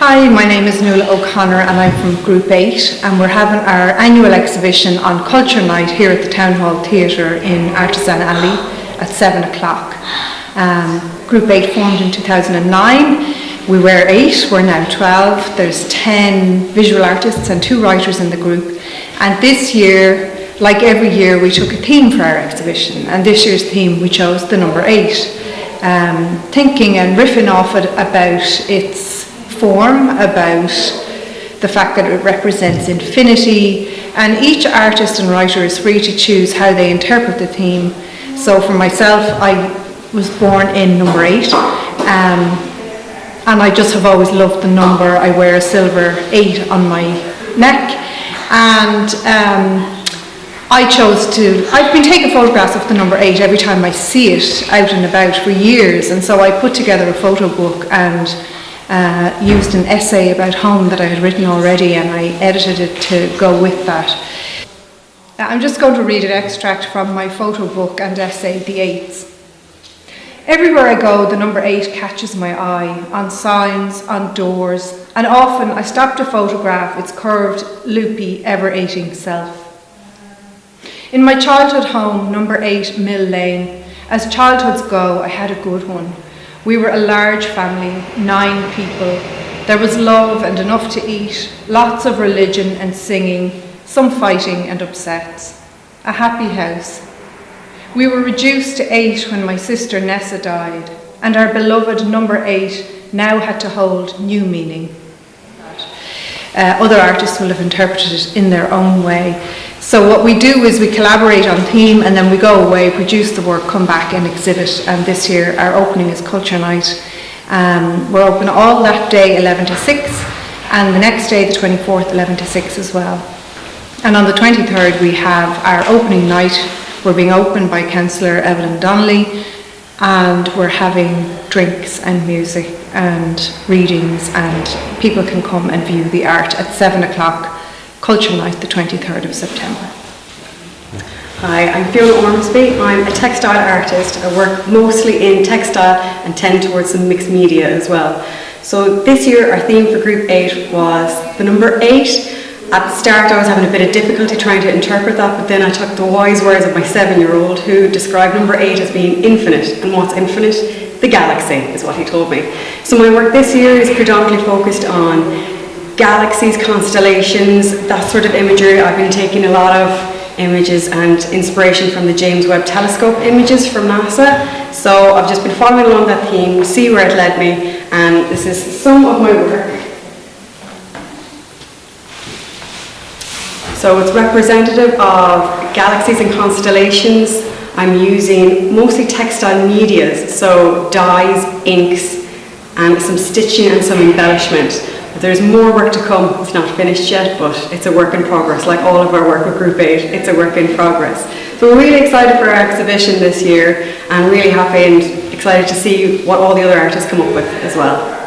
Hi, my name is Nuala O'Connor and I'm from Group 8 and we're having our annual exhibition on Culture Night here at the Town Hall Theatre in Artisan Alley at 7 o'clock. Um, Group 8 formed in 2009. We were 8, we're now 12. There's 10 visual artists and 2 writers in the group. And this year, like every year, we took a theme for our exhibition and this year's theme we chose the number 8. Um, thinking and riffing off it about its form about the fact that it represents infinity and each artist and writer is free to choose how they interpret the theme. So for myself, I was born in number eight um, and I just have always loved the number. I wear a silver eight on my neck and um, I chose to, I've been taking photographs of the number eight every time I see it out and about for years and so I put together a photo book and uh, used an essay about home that I had written already and I edited it to go with that. I'm just going to read an extract from my photo book and essay, The Eights. Everywhere I go, the number eight catches my eye, on signs, on doors, and often I stop to photograph its curved, loopy, ever-eighting self. In my childhood home, number eight, Mill Lane, as childhoods go, I had a good one. We were a large family, nine people. There was love and enough to eat, lots of religion and singing, some fighting and upsets. A happy house. We were reduced to eight when my sister Nessa died, and our beloved number eight now had to hold new meaning. Uh, other artists will have interpreted it in their own way. So what we do is we collaborate on theme and then we go away, produce the work, come back and exhibit. And this year our opening is Culture Night. Um, we're open all that day 11 to 6 and the next day the 24th 11 to 6 as well. And on the 23rd we have our opening night. We're being opened by Councillor Evelyn Donnelly and we're having drinks and music and readings and people can come and view the art at 7 o'clock Culture Night, the 23rd of September. Hi, I'm Fiona Ormsby. I'm a textile artist. I work mostly in textile and tend towards some mixed media as well. So this year our theme for Group 8 was the number 8. At the start I was having a bit of difficulty trying to interpret that, but then I took the wise words of my seven-year-old who described number 8 as being infinite. And what's infinite? The galaxy is what he told me. So my work this year is predominantly focused on galaxies, constellations, that sort of imagery. I've been taking a lot of images and inspiration from the James Webb Telescope images from NASA. So I've just been following along that theme, see where it led me, and this is some of my work. So it's representative of galaxies and constellations. I'm using mostly textile medias, so dyes, inks, and some stitching and some embellishment. There's more work to come. It's not finished yet, but it's a work in progress. Like all of our work with Group 8, it's a work in progress. So we're really excited for our exhibition this year and really happy and excited to see what all the other artists come up with as well.